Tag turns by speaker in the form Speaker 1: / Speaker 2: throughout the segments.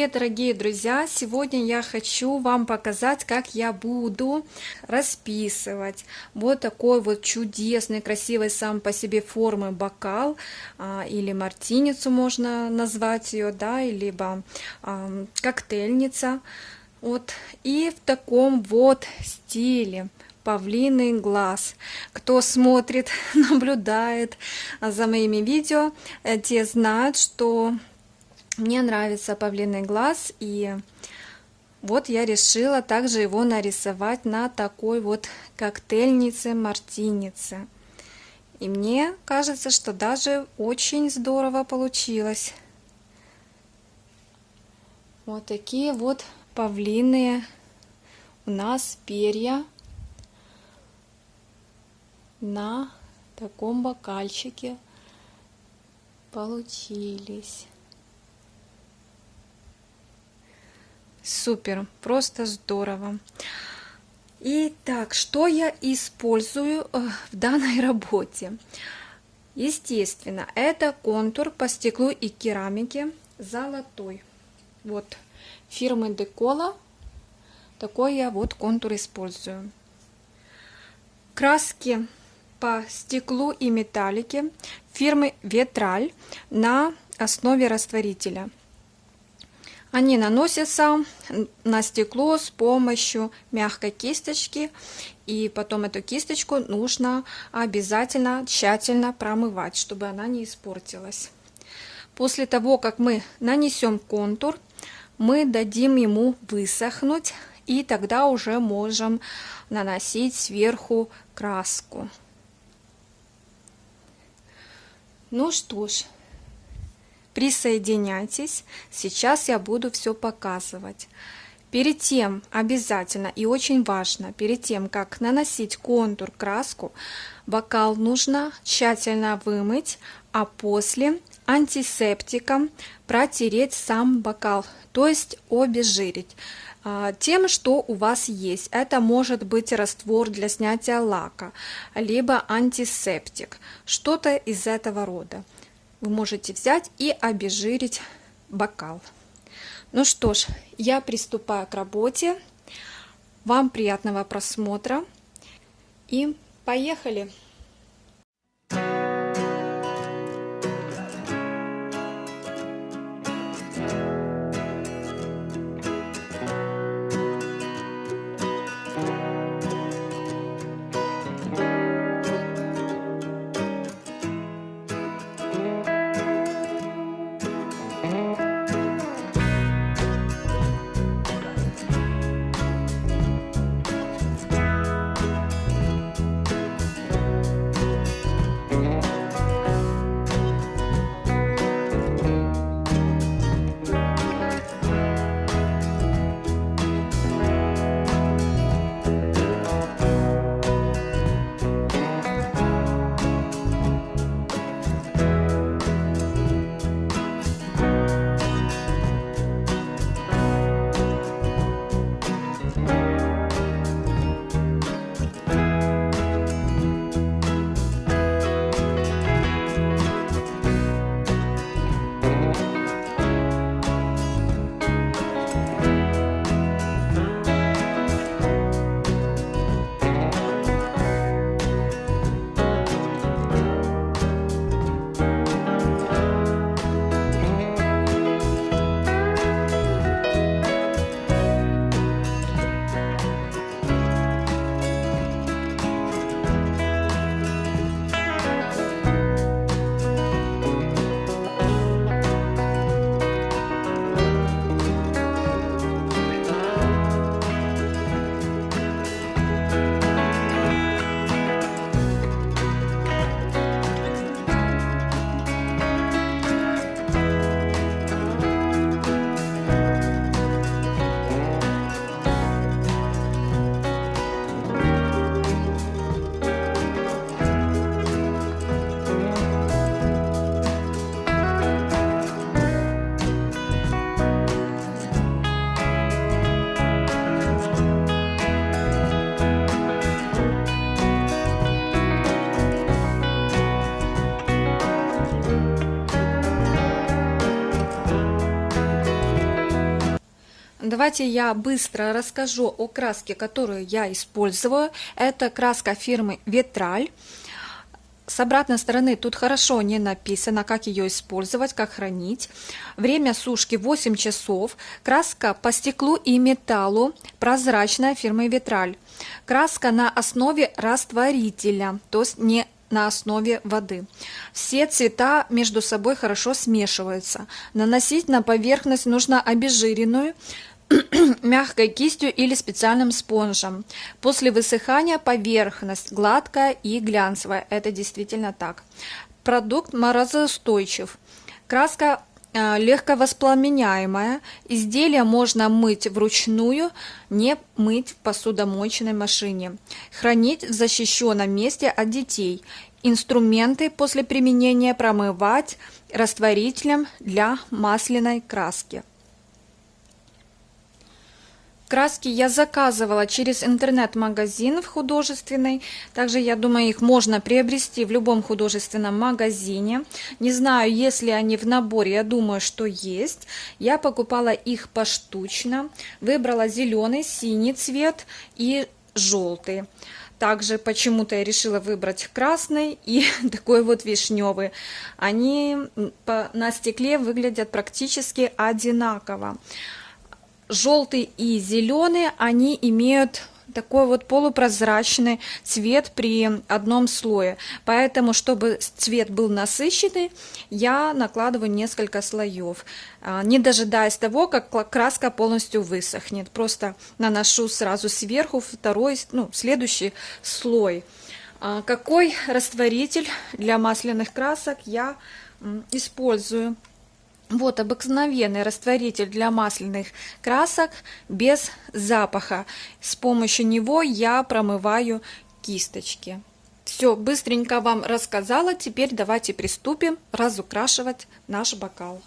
Speaker 1: Привет, дорогие друзья! Сегодня я хочу вам показать, как я буду расписывать вот такой вот чудесный, красивый сам по себе формы бокал а, или мартиницу можно назвать ее, да, либо а, коктейльница. Вот. И в таком вот стиле павлиный глаз. Кто смотрит, наблюдает за моими видео, те знают, что мне нравится павлиный глаз, и вот я решила также его нарисовать на такой вот коктейльнице-мартинице. И мне кажется, что даже очень здорово получилось. Вот такие вот павлиные у нас перья на таком бокальчике получились. Супер, просто здорово. Итак, что я использую э, в данной работе? Естественно, это контур по стеклу и керамике золотой. Вот, фирмы Декола. Такой я вот контур использую. Краски по стеклу и металлике фирмы Ветраль на основе растворителя. Они наносятся на стекло с помощью мягкой кисточки. И потом эту кисточку нужно обязательно тщательно промывать, чтобы она не испортилась. После того, как мы нанесем контур, мы дадим ему высохнуть. И тогда уже можем наносить сверху краску. Ну что ж, Присоединяйтесь, сейчас я буду все показывать. Перед тем обязательно и очень важно, перед тем как наносить контур, краску, бокал нужно тщательно вымыть, а после антисептиком протереть сам бокал, то есть обезжирить а, тем, что у вас есть. Это может быть раствор для снятия лака, либо антисептик, что-то из этого рода вы можете взять и обезжирить бокал. Ну что ж, я приступаю к работе. Вам приятного просмотра и поехали! Давайте я быстро расскажу о краске, которую я использую. Это краска фирмы Ветраль. С обратной стороны тут хорошо не написано, как ее использовать, как хранить. Время сушки 8 часов. Краска по стеклу и металлу, прозрачная фирмы Ветраль. Краска на основе растворителя, то есть не на основе воды. Все цвета между собой хорошо смешиваются. Наносить на поверхность нужно обезжиренную, мягкой кистью или специальным спонжем. После высыхания поверхность гладкая и глянцевая. Это действительно так. Продукт морозоустойчив. Краска э, легко воспламеняемая. Изделие можно мыть вручную, не мыть в посудомоечной машине. Хранить в защищенном месте от детей. Инструменты после применения промывать растворителем для масляной краски. Краски я заказывала через интернет-магазин в художественный. Также, я думаю, их можно приобрести в любом художественном магазине. Не знаю, если они в наборе, я думаю, что есть. Я покупала их поштучно. Выбрала зеленый, синий цвет и желтый. Также почему-то я решила выбрать красный и такой вот вишневый. Они на стекле выглядят практически одинаково желтый и зеленый, они имеют такой вот полупрозрачный цвет при одном слое. Поэтому, чтобы цвет был насыщенный, я накладываю несколько слоев, а, не дожидаясь того, как краска полностью высохнет. Просто наношу сразу сверху второй, ну, следующий слой. А, какой растворитель для масляных красок я использую? Вот обыкновенный растворитель для масляных красок без запаха. С помощью него я промываю кисточки. Все, быстренько вам рассказала. Теперь давайте приступим разукрашивать наш бокал.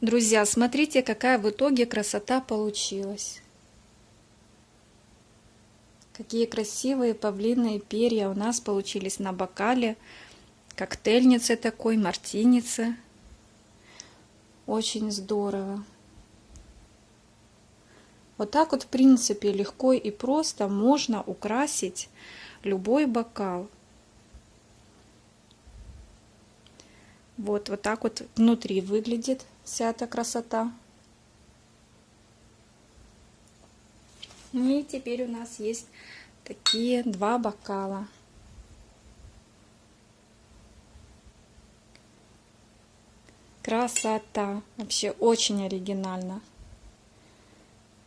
Speaker 1: Друзья, смотрите, какая в итоге красота получилась. Какие красивые павлиные перья у нас получились на бокале. Коктейльницы такой, мартиницы. Очень здорово. Вот так вот, в принципе, легко и просто можно украсить любой бокал. Вот, вот так вот внутри выглядит вся эта красота. Ну и теперь у нас есть такие два бокала. Красота! Вообще очень оригинально.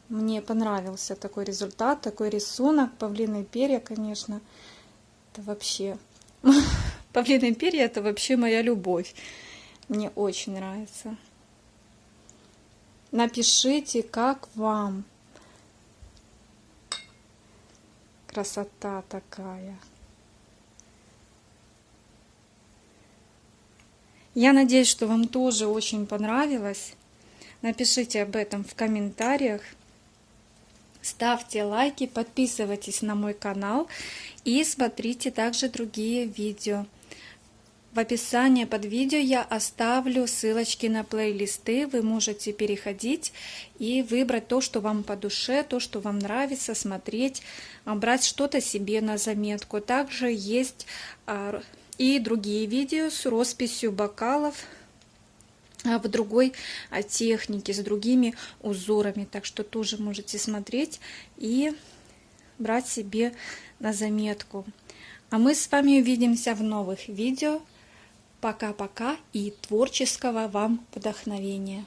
Speaker 1: Мне понравился такой результат, такой рисунок. Павлиные перья, конечно, это вообще... Павлиные перья это вообще моя любовь. Мне очень нравится. Напишите, как вам. Красота такая. Я надеюсь, что вам тоже очень понравилось. Напишите об этом в комментариях. Ставьте лайки, подписывайтесь на мой канал и смотрите также другие видео. В описании под видео я оставлю ссылочки на плейлисты. Вы можете переходить и выбрать то, что вам по душе, то, что вам нравится, смотреть, а, брать что-то себе на заметку. Также есть а, и другие видео с росписью бокалов а, в другой технике, с другими узорами. Так что тоже можете смотреть и брать себе на заметку. А мы с вами увидимся в новых видео. Пока-пока и творческого вам вдохновения!